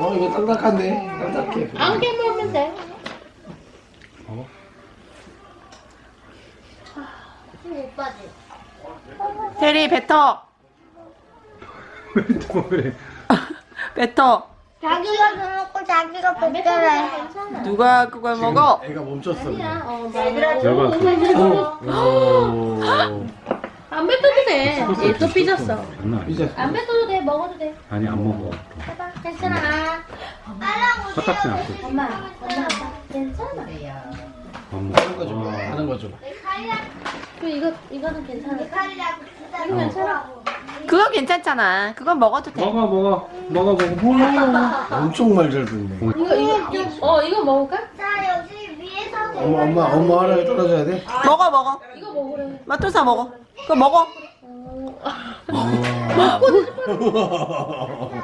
어 이거 딱딱한데 딱딱해 안 깨물면 돼. 어? 못 빠지. 테리 뱉어. 왜 뱉어. 자기가 그먹고 자기가. 괜찮아. 누가 그걸 먹어? 애가 멈췄어 아니야. 어, 얘들아 잘 봤어. 오. 안 뱉어도 돼. 얘또 삐졌어. 아니야. 이제 안 뱉어도 돼. 먹어도 돼. 아니 안 먹어. 해봐. 괜찮아. 화딱지 않고. 엄마, 엄마, 괜찮아. 안 하는 거죠 먹어. 하는 거죠 그 이거 이거는 괜찮아. 이거 어. 괜찮아. 그거 괜찮잖아. 그건 먹어도 돼. 먹어 먹어 먹어 먹어. 엄청 말잘 듣네 이거 이거 어 이거 먹을까? 자 여기 위에서 엄마 엄마 엄마 하나에 떨어져야 돼? 먹어 먹어. 이거 먹으래. 마토사 먹어. 그거 먹어. 어.